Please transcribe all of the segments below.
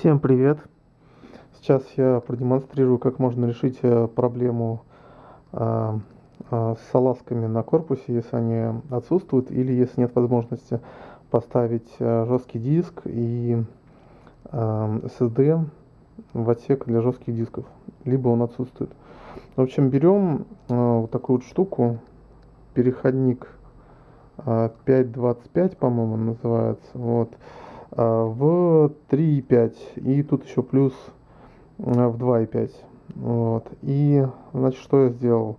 Всем привет! Сейчас я продемонстрирую, как можно решить э, проблему а, а, с салазками на корпусе, если они отсутствуют, или если нет возможности поставить жесткий диск и SSD в отсек для жестких дисков, либо он отсутствует. В общем, берем вот такую вот штуку, переходник а, 5.25, по-моему, называется, вот, в 3.5 и тут еще плюс а, в 2.5 вот. И значит что я сделал?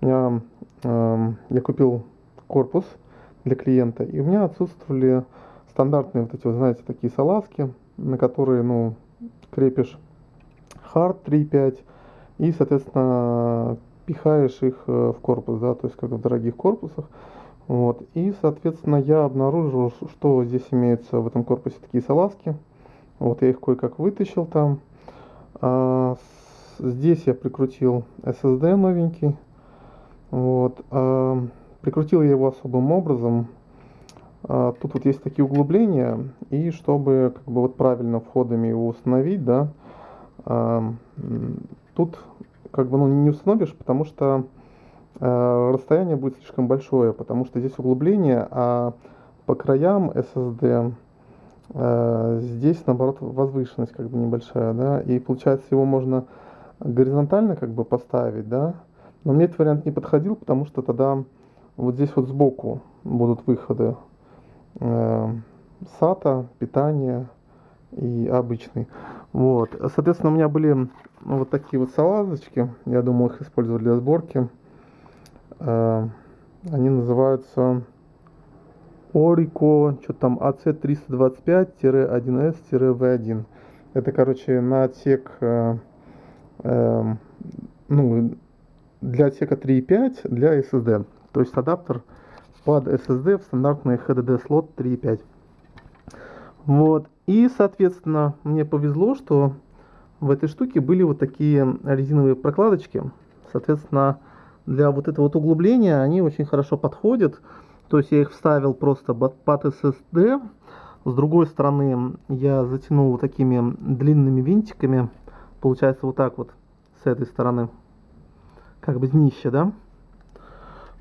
Я, я купил корпус для клиента и у меня отсутствовали стандартные вот эти вот знаете такие салазки на которые ну крепишь hard 3.5 и соответственно пихаешь их э, в корпус да то есть как в дорогих корпусах вот. И, соответственно, я обнаружил, что здесь имеются в этом корпусе такие салазки. Вот я их кое-как вытащил там. А, здесь я прикрутил SSD новенький. Вот. А, прикрутил я его особым образом. А, тут вот есть такие углубления. И чтобы как бы вот правильно входами его установить, да, а, тут как бы ну, не установишь, потому что расстояние будет слишком большое, потому что здесь углубление, а по краям SSD э, здесь наоборот возвышенность как бы небольшая, да, и получается его можно горизонтально как бы поставить, да, но мне этот вариант не подходил, потому что тогда вот здесь вот сбоку будут выходы э, SATA, питание и обычный. Вот, соответственно, у меня были вот такие вот салазочки, я думал их использовать для сборки. Э, они называются Orico, что там, AC325-1S-V1. Это, короче, на отсек, э, э, ну, для отсека 3.5 для SSD. То есть адаптер под SSD в стандартный HDD слот 3.5. Вот. И, соответственно, мне повезло, что в этой штуке были вот такие резиновые прокладочки. Соответственно, для вот этого вот углубления они очень хорошо подходят. То есть я их вставил просто под SSD. С другой стороны я затянул вот такими длинными винтиками. Получается вот так вот с этой стороны. Как бы днище, да?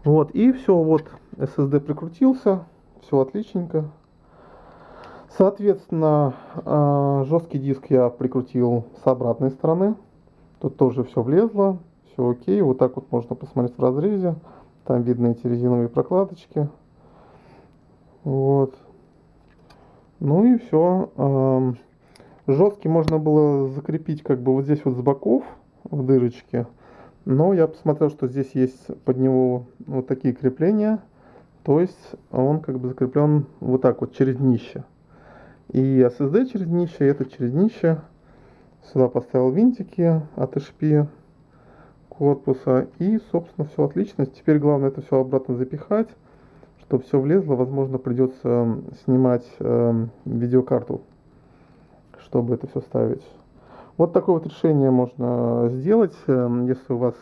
Вот, и все, вот SSD прикрутился. Все отличненько. Соответственно, а, жесткий диск я прикрутил с обратной стороны. Тут тоже все влезло все окей. Вот так вот можно посмотреть в разрезе. Там видно эти резиновые прокладочки. Вот. Ну и все. Жесткий можно было закрепить как бы вот здесь вот с боков в дырочке. Но я посмотрел, что здесь есть под него вот такие крепления. То есть он как бы закреплен вот так вот через днище. И SSD через днище, и это через днище. Сюда поставил винтики от HP корпуса. И, собственно, все отлично. Теперь главное это все обратно запихать, чтобы все влезло. Возможно, придется снимать э, видеокарту, чтобы это все ставить. Вот такое вот решение можно сделать. Эм, если у вас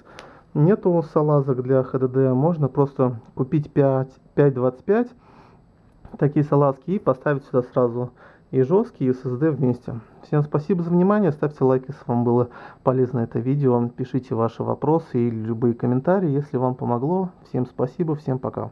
нету салазок для HDD, можно просто купить 5.25 такие салазки и поставить сюда сразу и жесткий, и SSD вместе. Всем спасибо за внимание, ставьте лайк, если вам было полезно это видео, пишите ваши вопросы или любые комментарии, если вам помогло. Всем спасибо, всем пока.